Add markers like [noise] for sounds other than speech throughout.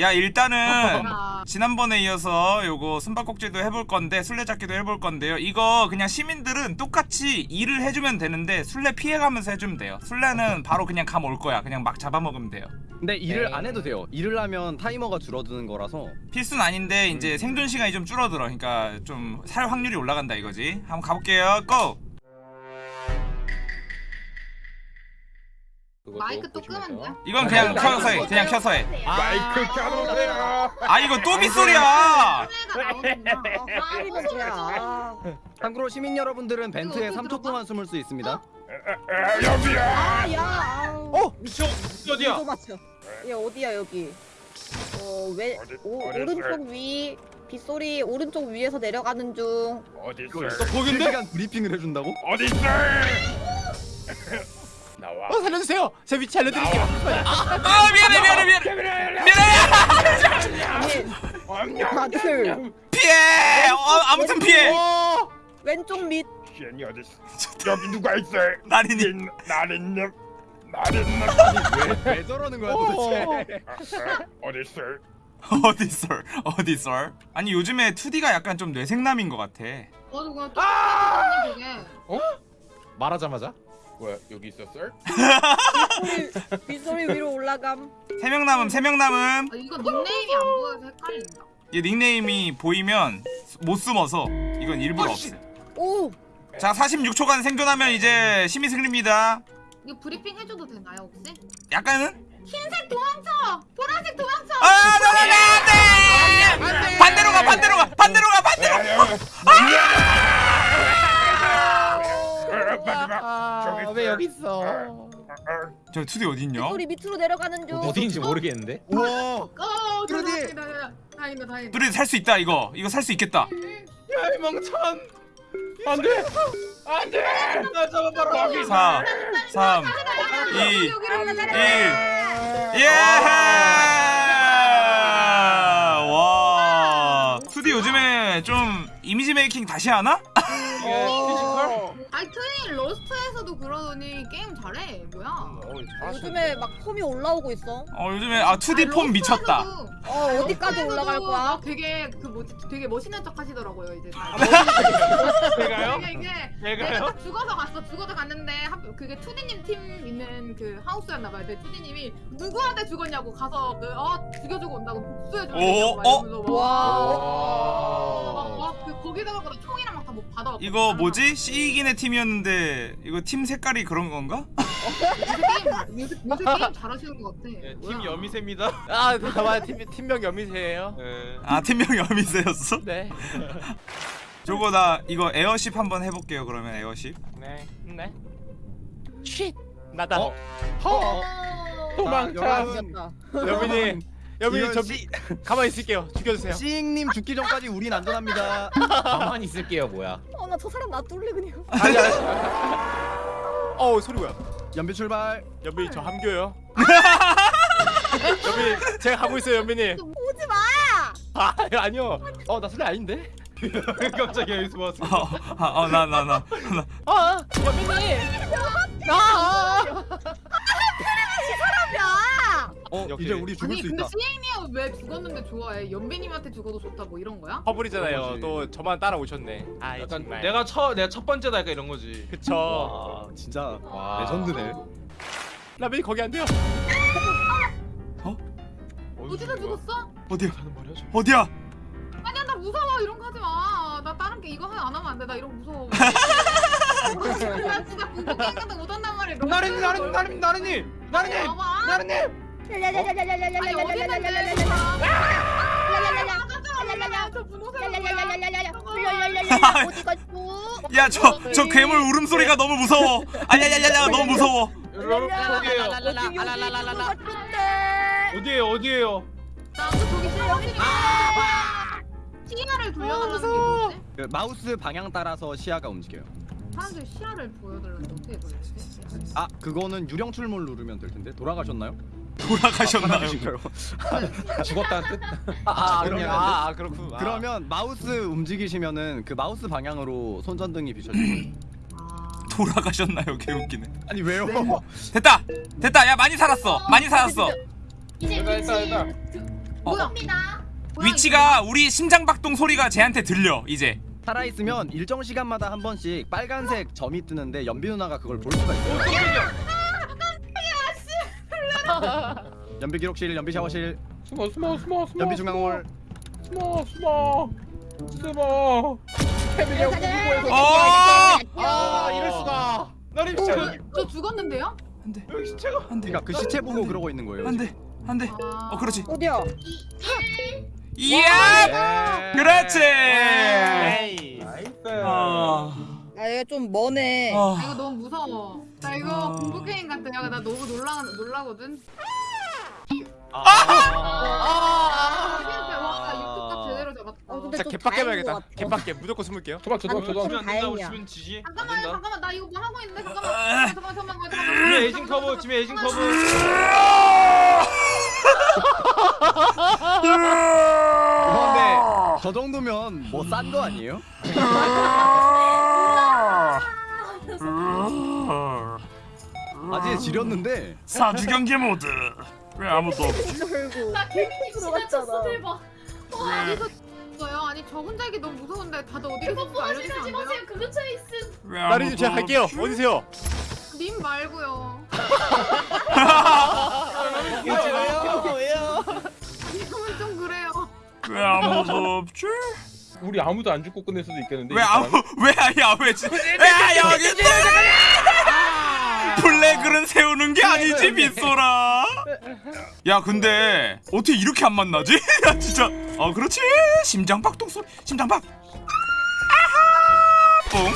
야 일단은 아, 지난번에 이어서 요거 숨바꼭질도 해볼 건데 술래잡기도 해볼 건데요. 이거 그냥 시민들은 똑같이 일을 해주면 되는데 술래 피해가면서 해주면 돼요. 술래는 바로 그냥 감 올 거야. 그냥 막 잡아먹으면 돼요. 근데 일을 네. 안 해도 돼요. 일을 하면 타이머가 줄어드는 거라서. 필수는 아닌데 음. 이제 생존 시간이 좀 줄어들어. 그러니까 좀 살 확률이 올라간다 이거지. 한번 가볼게요. 고! 마이크 또 끄면 돼? 이건 그냥 켜서 해 그냥 켜서 해 마이크 켜놓으세요. 아 이거 또 빗소리야 소리가 나오는구나. 참고로 시민 여러분들은 벤트에 이거 3초 들어봐? 동안 숨을 수 있습니다. 여기야. 아, 야. 어, 미쳐. 어디야? 얘 어디야 여기? 어, 왜 어디- 오, 어디 오른쪽 위 빗소리 오른쪽 위에서 내려가는 중. 어디 이거 있어? 너 거긴데? 시간 브리핑을 해준다고? 어디 있어? 어 살려주세요. 제 위치 알려드릴게요. 아 미안해 미안해 미안해 미안해 아니, 다들 피해 어, 아무튼 피해 어. 왼쪽 밑. 어디? 여기 누가 있어? 나린이 나린 님. 나린님. 왜, 왜 저러는 거야 도대체? 어디 있어? 어디서 어디서 아니 요즘에 2D가 약간 좀 뇌생남인 것 같아 맞아 그냥 똑같이 되게 말하자마자? 뭐야 여기 있었어? 빗소리, 위로 올라감. 세 명 남음 세 명 남음. 아, 이거 닉네임이 안 보여서 헷갈린다. 이 닉네임이 보이면 못 숨어서 이건 일부러 없어요 오, 자 46초간 생존하면 이제 심의 승리입니다. 이거 브리핑 해줘도 되나요 혹시? 약간은? 흰색 도망쳐! 보라색 도 저 2D 어디 있냐 빗소리 밑으로 내려가는 중. 어디인지 모르겠는데. 우와 어 그러니. 다행이다 다행이다 다행이다 2D 살수 있다 이거 이거 살 수 있겠다 야이 멍청. 안돼. 안돼. 나 잡아봐라. 4 3 2 여기로 가자 1 예! 와 2D 요즘에 좀 이미지 메이킹 다시 하나? 어, 아니 트윈 러스트에서도 그러더니 게임 잘해 뭐야 요즘에 막 폼이 올라오고 있어. 어 요즘에 아 2D 폼 미쳤다 어, 어디까지 올라갈 거야? 막 되게 그 뭐지 되게 멋있는 척 하시더라고요 이제 다. [laughs] 제가요? 이게 이게 제가요? 내가 딱 죽어서 갔어 죽어서 갔는데 한- 그게 투디님 팀 있는 그 하우스였나 봐요 근데 투디님이 누구한테 죽었냐고 가서 그어 죽여주고 온다고 복수해주고 오, 어? 와, 그 거기다가 나총 이랑 막다뭐 받아. 이거 뭐지? 시이긴의 팀이었는데 이거 팀 색깔이 그런 건가? 게임 요새 요새 게임 잘하시는 것 같아. 네, 뭐야. 팀 여미새입니다. 아 봐봐 팀 팀명 여미새예요. 아 팀명 여미새였어? 네. [laughs] 저거 나 이거 airship 한번 해볼게요 그러면 airship 네. 네. 쉿. 나다. 어? 허. 자, 도망쳐. 이겼다. [laughs] 이건 저 시- 가만히 있을게요. 죽여주세요. 시잉님 죽기 전까지 우린 안전합니다. 가만히 있을게요 뭐야 어, 나 저 사람 놔둘래 그냥. 아니 아니. 어우 소리 뭐야? 연비 출발. 연민이 저 함교요. 연민이 제가 가고 있어요 연민이. 오지 마. 아 아니요. 어나 소리 아닌데. [laughs] 갑자기 여기서 왔어. 어나 나나 아 연민이. 아. 어 역시. 이제 우리 죽을 아니 수 근데 있다. 시에이니가 왜 죽었는데 좋아해? 연배님한테 죽어도 좋다 뭐 이런 거야? 허블이잖아요. 거지. 또 저만 따라오셨네. 아 약간 정말. 내가 첫 내가 첫 번째다 약간 이런 거지. 그쵸. 와 진짜 와. 레전드네. 라면이 거기 안 돼요. 어디서 죽었어? 어디야 하는 말이야 저. 어디야 아니야 나 무서워 이런 거 하지 마. 나 다른 게 이거 안 하면 안 돼. 나 이런 거 무서워. [laughs] 나 진짜 공포 게임 같은 거 못한단 말이야. 나른이 나른이 나른이 봐봐. 나른이. 아니 어디 있는데? 저 분홍색 어디 갔어? 야저 저 괴물 울음소리가 너무 무서워 아야야야야 너무 무서워 여러분 어디에요? 어디에요 어디에요? 나도 저기 실력이니까. 시야를 돌려달라는 게 뭐지? 그 마우스 방향 따라서 시야가 움직여요. 사람들이 시야를 보여달라는데 어떻게 돌리지? 아 그거는 유령 출몰 누르면 될 텐데 돌아가셨나요? 돌아가셨나요? 죽었다는 뜻? 아, 그러면 그러면 아, 아 그렇군. 아. 그러면 마우스 움직이시면은 그 마우스 방향으로 손전등이. 아. 돌아가셨나요? 개웃기네 아니 왜요? 됐다 됐다 야 많이 살았어 많이 살았어 이제 됐다 됐다 됐다. 뭐야? 뭐야, 위치가 우리 심장박동 소리가 쟤한테 들려 이제 살아있으면 일정 시간마다 한 번씩 빨간색 점이 뜨는데 연비 누나가 그걸 볼 수가 있어요. [laughs] 연비 기록실, 연비 샤워실, 숨어 숨어 숨어 숨어. 연비 중앙홀. 숨어 숨어 숨어. 태민이 형 궁금해서. 어아 이럴 수가. 이거? 진짜 저, 저 죽었는데요? 안돼 여기 시체가. 안돼 그러니까 그 시체 보고 그러고 있는 거예요. 안돼 안돼 아... 어 그렇지 어디야? 이야 그렇지 에이. 나이스. 아, 아좀 머네. 아, 이거 아, 너무 무서워. 나 이거 아. 공포 게임 같아. 야, 나 너무 놀라 놀라거든. 아. 아, 잡았다. 어, 근데 자좀 개빡 다행인 깨봐야겠다. 것 같아. 개빡 깨 무조건 숨을게요. 안 된다고 다행이야. 주면 지지. 안 잠깐만, 된다. 잠깐만, 나 이거 뭐 하고 있는데 잠깐만, 잠깐만, 잠깐만, 잠깐만. 지금 에이징 커버, 지금 에이징 커버. 그런데 저 정도면 뭐 싼 거 아니에요? [laughs] [laughs] 아직 지렸는데 사주 경기 모드 왜 아무도 없지? 결국 나 괜히 들어갔잖아. 대박. 어, 어디서 죽어요? 아니 저 혼자 있기 너무 무서운데 다들 어디 계신지 알려주시면? 근처에 있음. 왜 나린님 제가 갈게요. 어디세요? 님 말고요. [laughs] 왜요? 왜요? 님은 좀 그래요. 왜 아무도 없지? 우리 아무도 안 죽고 끝낼 수도 있겠는데. 왜이 아무? [laughs] 왜 아야 왜 지? 야 여기 블랙을 세우는 게 아니지 빗소라. 야 근데 어떻게 이렇게 안 만나지? [laughs] 야 진짜 어 그렇지 심장박동 소리 심장박. 아하 뽕.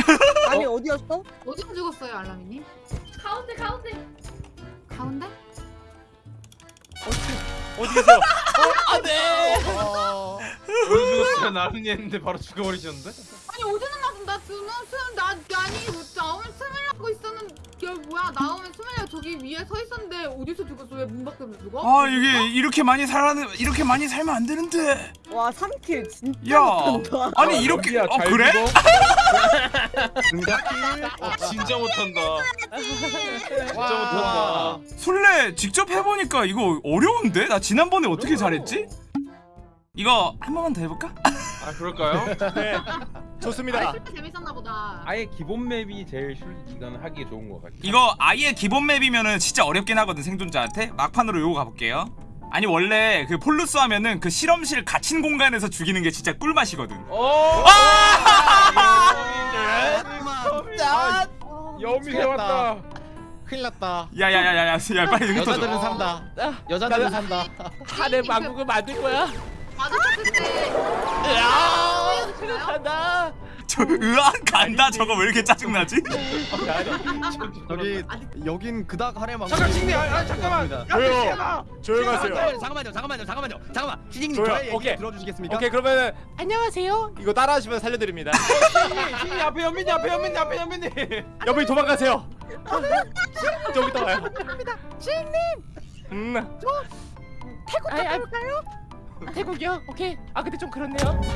[laughs] 아니 어디였어? 어디서 죽었어요, 알라미님? 가운데 가운데. 가운데? 어디 계세요? 어디 죽었어요? 나른이 했는데 바로 죽어버리셨는데? 아니 어디는 나좀 나 주는 숨나 아니 뭐 나오면 숨으려고 있었는데 야 뭐야 나오면 숨으려고 저기 위에 서 있었는데 어디서 죽었어? 왜 문 밖에서 죽어? 아 이게 이렇게 많이 살아는 이렇게 많이 살면 안 되는데. 와 3킬 진짜 야 못한다. 아니 이렇게 어잘 그래? [laughs] 어, 진짜 못한다. 진짜 와. 못한다. 술래 직접 해보니까 이거 어려운데? 나 지난번에 어떻게 잘했지? 이거 한 번만 더 해볼까? 아 그럴까요? 네. 좋습니다. 술때 재밌었나 보다. 아예 기본 맵이 제일 실 이건 하기 좋은 것 같아. 이거 아예 기본 맵이면은 진짜 어렵긴 하거든 생존자한테 막판으로 요거 가볼게요 아니 원래 그 폴루스 하면은 그 실험실 갇힌 공간에서 죽이는 게 진짜 꿀맛이거든 오. 짠. 여미 세웠다. 큰일 났다. 야야야야야 야 빨리 여자들은 산다. 여자들은 산다. 하늘 망국을 만들 거야. 마주쳤을 때 간다. 저 으악 간다 저거 왜 이렇게 짜증 나지? 저기 여긴 그닥 하레망. 잠깐 친구 아 잠깐만. 야 왜요? 조용하세요. 잠깐만요, 잠깐만요, 잠깐만요, 잠깐만. 조용. 저의 얘기 오케이. 들어주시겠습니까? 오케이 그러면 안녕하세요. 이거 따라하시면 살려드립니다. [laughs] 친구 앞에 연민이 앞에 연민이 앞에 연민이. 여러분 도망가세요. [laughs] 좀 이따 와요. 주인님. 음. 태국 갔다 올까요? 태국이요? 오케이. 아 근데 좀 그렇네요. [laughs]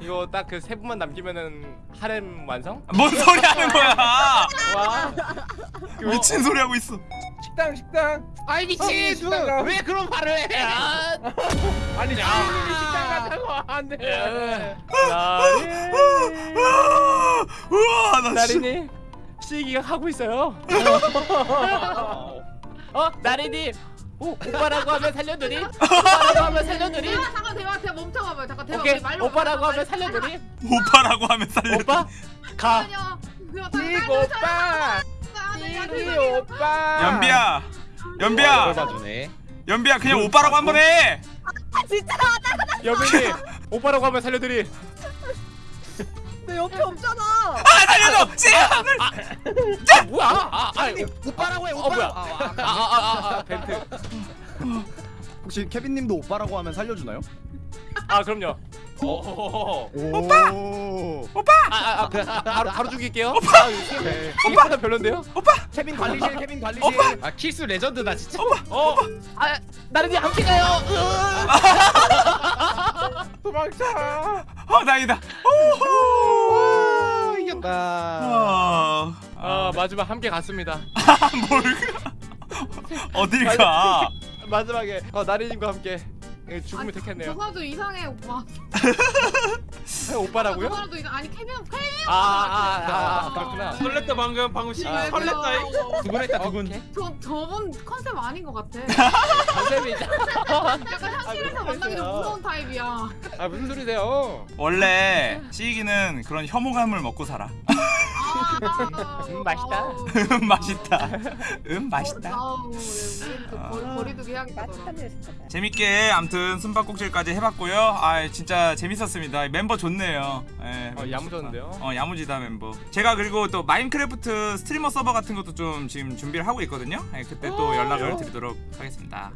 이거 딱 그 세 분만 남기면은 하렘 완성? 뭔 소리 하는 거야 와. 미친 소리 하고 있어 식당 식당. 아이 미친 식당 가. 왜 그런 말을 해? 아, 아니 야. 주인님이 식당 간다고 안 돼. 나리. 우와 나 진짜 나리님 시기가 하고 있어요. [laughs] 어 나리님 오, 오빠라고 하면 살려드리. [laughs] 오빠라고 하면 살려드리. 대화 잠깐 대화 대화 멈춰봐봐요. 잠깐 대화 오케이 우리 말로 오빠라고 하면 살려드리. 오빠라고 하면 살려 오빠 가. 찌고 오빠. 찌기 오빠. 연비야 연비야 봐주네. 연비야 그냥 오빠라고 한 번 해. 여빈이 [laughs] 오빠라고 하면 살려드리. 내 옆에 없잖아. 아 살려줘. 씨발. 뭐야? 아, 아, 오빠라고 해, 어 뭐야? 오빠. 아, 아, 아, 아, 벤트. 혹시 케빈님도 오빠라고 하면 살려주나요? 아, 그럼요. 오. 오빠. 아, 아, 아, 그, 아, 바로 바로 죽일게요. 오빠. 오빠는 별론데요? 케빈 관리실, 케빈 관리실. 아 킬수 레전드다 진짜. 어. 아, 나른이 함께 가요. 도망쳐. 어 다행이다. 오, 이 겼다. 아, 어 마지막 함께 갔습니다. [laughs] 뭘 어딜 가? [laughs] 마지막에 어 나리님과 함께 예, 죽음을 저 택했네요. 사람도 이상해 오빠. 아, 저 오빠라고요? 사람도 이상 아니 케빈 케빈. 아, 아, 아, 아, 그렇구나. 설렜다 방금 방금 시 아, 설렜다. [laughs] 두근했다 두근. 저 저분 컨셉 아닌 것 같아. 선생님이죠. 약간 현실에서 아, 만나기 좀. 무서운 타입이야. 아 무슨 소리세요? 원래 시익이는 그런 혐오감을 먹고 살아. 아, 음, 맛있다. 음 맛있다. 음 맛있다. 아우, 네, 또 거리, 아. 재밌게 암튼 숨바꼭질까지 해봤고요. 아 진짜 재밌었습니다. 멤버 좋네요. 예, 어, 야무졌는데요? 어 야무지다 멤버. 제가 그리고 또 마인크래프트 스트리머 서버 같은 것도 좀 지금 준비를 하고 있거든요. 예, 그때 또 연락을 드리도록 하겠습니다.